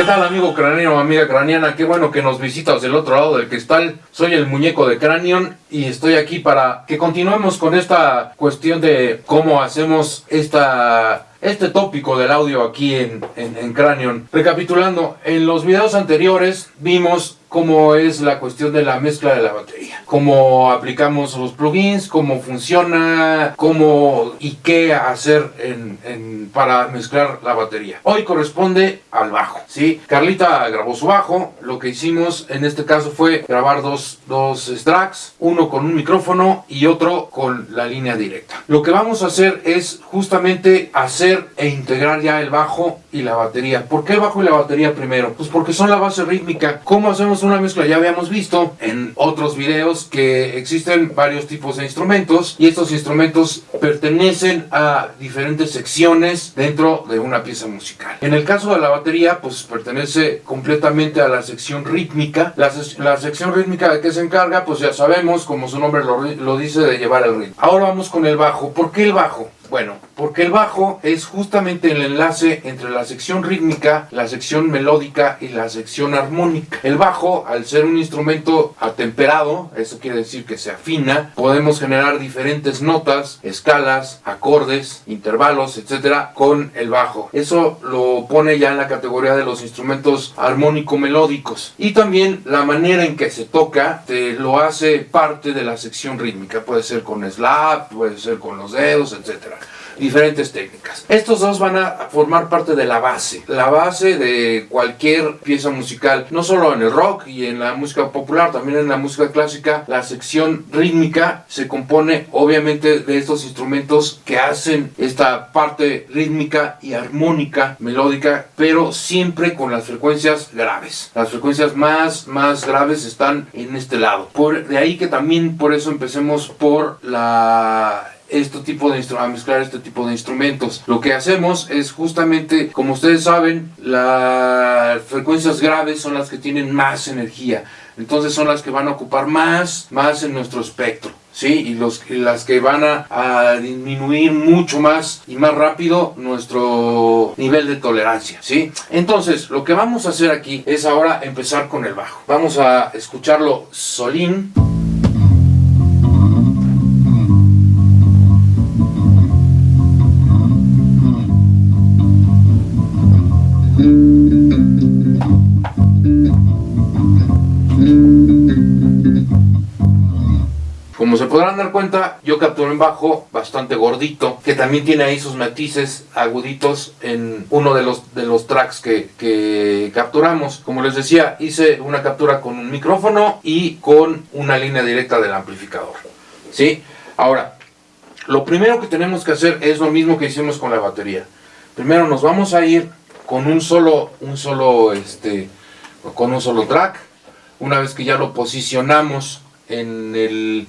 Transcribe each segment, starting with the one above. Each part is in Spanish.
¿Qué tal amigo craneano, amiga craneana? Qué bueno que nos visitas del otro lado del cristal. Soy el muñeco de Cranion y estoy aquí para que continuemos con esta cuestión de cómo hacemos esta este tópico del audio aquí en, en, en Cranion. Recapitulando, en los videos anteriores vimos cómo es la cuestión de la mezcla de la batería, cómo aplicamos los plugins, cómo funciona, cómo y qué hacer en, para mezclar la batería. Hoy corresponde al bajo, ¿sí? Carlita grabó su bajo, lo que hicimos en este caso fue grabar dos, dos tracks, uno con un micrófono y otro con la línea directa. Lo que vamos a hacer es justamente hacer e integrar ya el bajo y la batería. ¿Por qué el bajo y la batería primero? Pues porque son la base rítmica. ¿Cómo hacemos una mezcla? Ya habíamos visto en otros videos que existen varios tipos de instrumentos y estos instrumentos pertenecen a diferentes secciones dentro de una pieza musical. En el caso de la batería, pues pertenece completamente a la sección rítmica. La, la sección rítmica de qué se encarga, pues ya sabemos, como su nombre lo, lo dice, de llevar el ritmo. Ahora vamos con el bajo. ¿Por qué el bajo? Bueno, porque el bajo es justamente el enlace entre la sección rítmica, la sección melódica y la sección armónica. El bajo, al ser un instrumento atemperado, eso quiere decir que se afina, podemos generar diferentes notas, escalas, acordes, intervalos, etcétera, con el bajo. Eso lo pone ya en la categoría de los instrumentos armónico-melódicos. Y también la manera en que se toca te lo hace parte de la sección rítmica. Puede ser con slap, puede ser con los dedos, etcétera diferentes técnicas. Estos dos van a formar parte de la base, la base de cualquier pieza musical, no solo en el rock y en la música popular, también en la música clásica, la sección rítmica se compone obviamente de estos instrumentos que hacen esta parte rítmica y armónica, melódica, pero siempre con las frecuencias graves. Las frecuencias más, más graves están en este lado. Por, de ahí que también por eso empecemos por la este tipo de a mezclar este tipo de instrumentos. Lo que hacemos es justamente, como ustedes saben, las frecuencias graves son las que tienen más energía. Entonces son las que van a ocupar más, más en nuestro espectro. ¿sí? Y, los, las que van a, a, disminuir mucho más y más rápido nuestro nivel de tolerancia, ¿sí? Entonces, lo que vamos a hacer aquí es ahora empezar con el bajo. Vamos a escucharlo solín. Podrán dar cuenta, yo capturé un bajo bastante gordito, que también tiene ahí sus matices aguditos en uno de los, de los tracks que, que capturamos. Como les decía, hice una captura con un micrófono y con una línea directa del amplificador. ¿Sí? Ahora, lo primero que tenemos que hacer es lo mismo que hicimos con la batería. Primero nos vamos a ir con un solo, un solo, este, con un solo track. Una vez que ya lo posicionamos en el,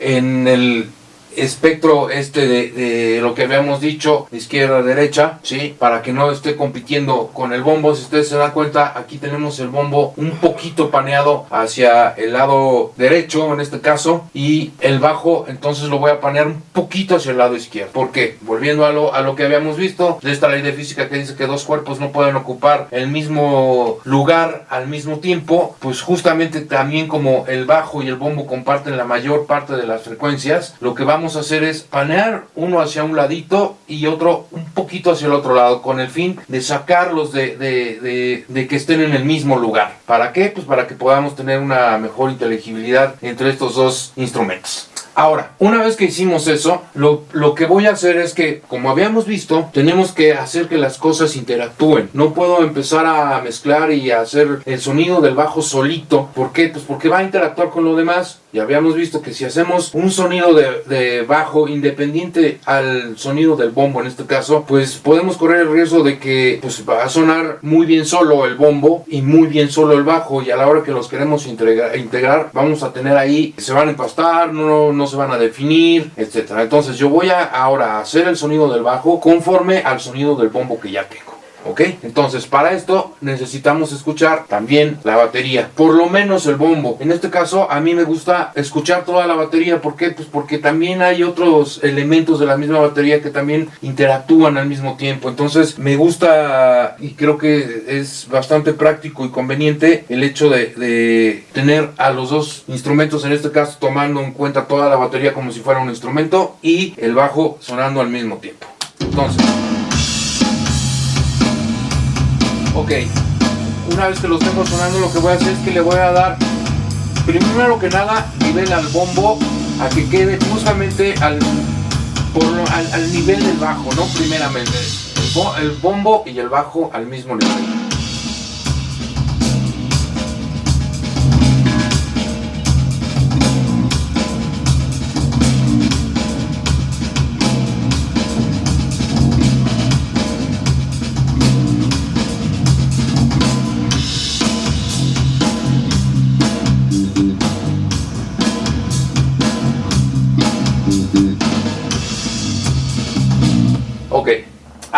en el espectro este de, lo que habíamos dicho izquierda a derecha, ¿sí? Para que no esté compitiendo con el bombo. Si ustedes se dan cuenta, aquí tenemos el bombo un poquito paneado hacia el lado derecho, en este caso, y el bajo, entonces lo voy a panear un poquito hacia el lado izquierdo. ¿Por qué? Volviendo a lo, a lo que habíamos visto, de esta ley de física que dice que dos cuerpos no pueden ocupar el mismo lugar al mismo tiempo, pues justamente también como el bajo y el bombo comparten la mayor parte de las frecuencias, lo que vamos a hacer es panear uno hacia un ladito y otro un poquito hacia el otro lado con el fin de sacarlos de, de, de, de, que estén en el mismo lugar. ¿Para qué? Pues para que podamos tener una mejor inteligibilidad entre estos dos instrumentos. Ahora, una vez que hicimos eso, lo, lo, que voy a hacer es que, como habíamos visto, tenemos que hacer que las cosas interactúen. No puedo empezar a mezclar y a hacer el sonido del bajo solito. ¿Por qué? Pues porque va a interactuar con lo demás. Ya habíamos visto que si hacemos un sonido de, de bajo independiente al sonido del bombo en este caso, pues podemos correr el riesgo de que pues, va a sonar muy bien solo el bombo y muy bien solo el bajo y a la hora que los queremos integrar, integrar vamos a tener ahí, se van a empastar, no, no se van a definir, etcétera. Entonces yo voy a ahora hacer el sonido del bajo conforme al sonido del bombo que ya tengo. ¿Ok? Entonces para esto necesitamos escuchar también la batería, por lo menos el bombo. En este caso a mí me gusta escuchar toda la batería, ¿por qué? Pues porque también hay otros elementos de la misma batería que también interactúan al mismo tiempo. Entonces me gusta y creo que es bastante práctico y conveniente el hecho de, de tener a los dos instrumentos, en este caso tomando en cuenta toda la batería como si fuera un instrumento y el bajo sonando al mismo tiempo. Entonces, ok, una vez que los tengo sonando lo que voy a hacer es que le voy a dar primero que nada nivel al bombo a que quede justamente al, por, al, al, nivel del bajo, ¿no? Primeramente, el, el bombo y el bajo al mismo nivel.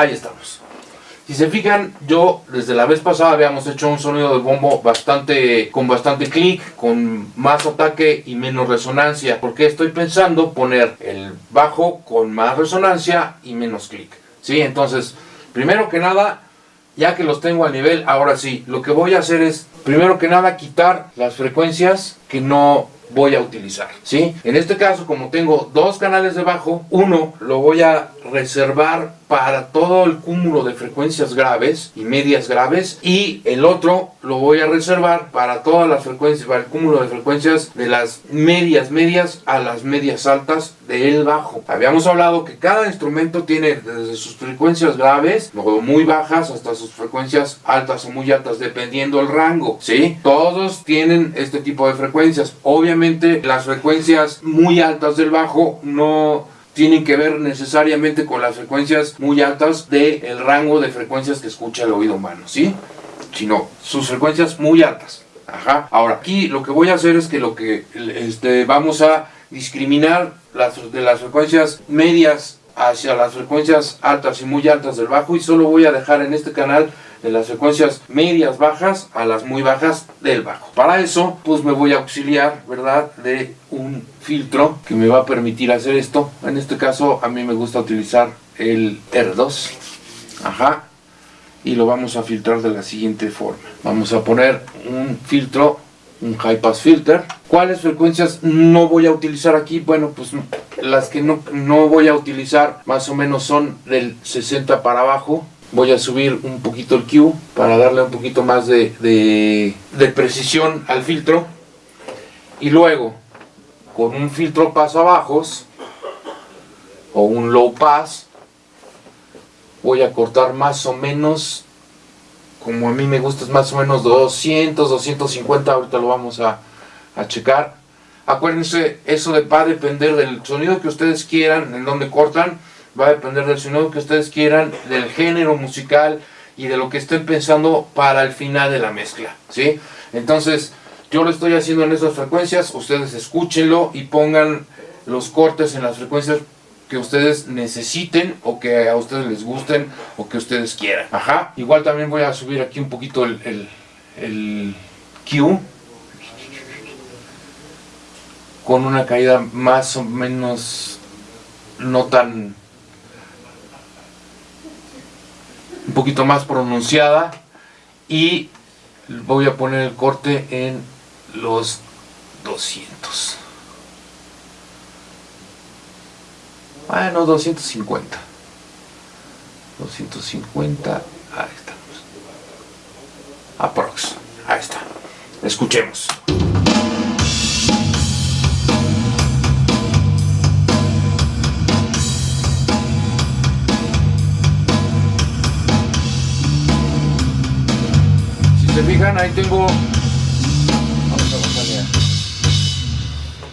Ahí estamos. Si se fijan, yo desde la vez pasada habíamos hecho un sonido de bombo bastante con bastante clic, con más ataque y menos resonancia, porque estoy pensando poner el bajo con más resonancia y menos clic. ¿Sí? Entonces, primero que nada, ya que los tengo a nivel, ahora sí, lo que voy a hacer es, primero que nada, quitar las frecuencias que no voy a utilizar, ¿sí? En este caso, como tengo dos canales de bajo, uno lo voy a reservar para todo el cúmulo de frecuencias graves y medias graves y el otro lo voy a reservar para todas las frecuencias, para el cúmulo de frecuencias de las medias medias a las medias altas del bajo. Habíamos hablado que cada instrumento tiene desde sus frecuencias graves o muy bajas hasta sus frecuencias altas o muy altas dependiendo el rango, ¿sí? Todos tienen este tipo de frecuencias. Obviamente las frecuencias muy altas del bajo no tienen que ver necesariamente con las frecuencias muy altas del rango de frecuencias que escucha el oído humano, ¿sí? Sino sus frecuencias muy altas. Ajá. Ahora, aquí lo que voy a hacer es que lo que este, vamos a discriminar las, de las frecuencias medias hacia las frecuencias altas y muy altas del bajo y solo voy a dejar en este canal de las frecuencias medias bajas a las muy bajas del bajo. Para eso, pues me voy a auxiliar, ¿verdad? De un filtro que me va a permitir hacer esto. En este caso, a mí me gusta utilizar el R2. Ajá. Y lo vamos a filtrar de la siguiente forma. Vamos a poner un filtro, un high pass filter. ¿Cuáles frecuencias no voy a utilizar aquí? Bueno, pues las que no, no voy a utilizar más o menos son del 60 para abajo voy a subir un poquito el Q para darle un poquito más de, de, precisión al filtro. Y luego con un filtro paso bajos o un low pass voy a cortar más o menos como a mí me gusta es más o menos 200 250 ahorita lo vamos a, a checar. Acuérdense eso va a depender del sonido que ustedes quieran en donde cortan va a depender del sonido que ustedes quieran, del género musical y de lo que estén pensando para el final de la mezcla, ¿sí? Entonces, yo lo estoy haciendo en esas frecuencias, ustedes escúchenlo y pongan los cortes en las frecuencias que ustedes necesiten o que a ustedes les gusten o que ustedes quieran. Ajá. Igual también voy a subir aquí un poquito el, el, el Q con una caída más o menos no tan poquito más pronunciada y voy a poner el corte en los 200 bueno 250 250 ahí estamos. Aprox ahí está. Escuchemos fijan, ahí tengo... Vamos a bajarle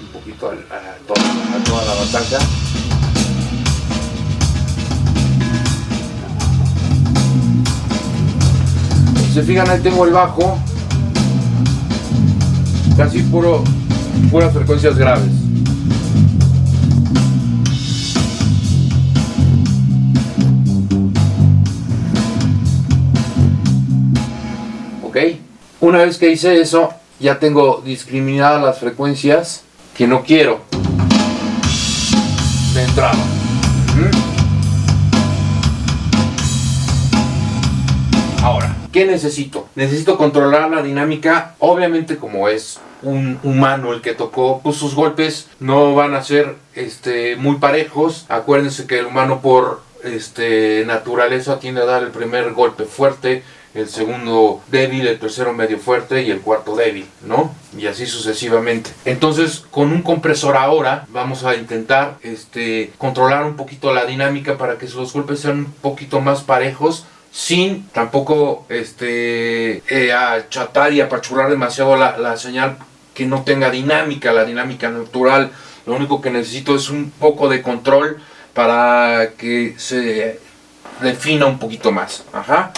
un poquito a, a, toda, la batalla. Si se fijan, ahí tengo el bajo. Casi puro, puras frecuencias graves. Una vez que hice eso, ya tengo discriminadas las frecuencias que no quiero de entrada. Ahora, ¿qué necesito? Necesito controlar la dinámica, obviamente como es un humano el que tocó, pues sus golpes no van a ser este, muy parejos. Acuérdense que el humano por este, naturaleza tiende a dar el primer golpe fuerte, el segundo débil, el tercero medio fuerte y el cuarto débil, ¿no? Y así sucesivamente. Entonces, con un compresor ahora vamos a intentar este, controlar un poquito la dinámica para que los golpes sean un poquito más parejos sin tampoco este, eh, achatar y apachurrar demasiado la, la señal que no tenga dinámica, la dinámica natural. Lo único que necesito es un poco de control para que se defina un poquito más. Ajá.